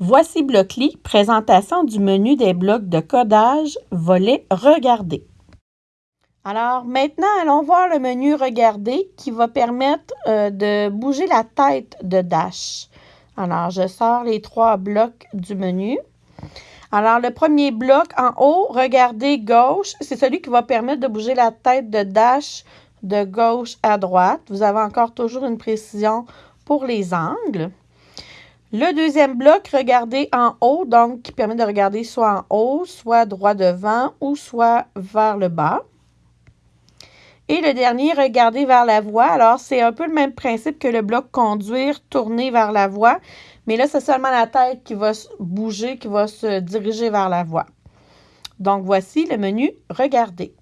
Voici Blockly, présentation du menu des blocs de codage, volet Regarder. Alors maintenant, allons voir le menu Regarder qui va permettre euh, de bouger la tête de Dash. Alors, je sors les trois blocs du menu. Alors, le premier bloc en haut, Regarder gauche, c'est celui qui va permettre de bouger la tête de Dash de gauche à droite. Vous avez encore toujours une précision pour les angles. Le deuxième bloc, regardez en haut, donc qui permet de regarder soit en haut, soit droit devant ou soit vers le bas. Et le dernier, regarder vers la voie. Alors, c'est un peu le même principe que le bloc conduire, tourner vers la voie. Mais là, c'est seulement la tête qui va bouger, qui va se diriger vers la voie. Donc, voici le menu Regarder.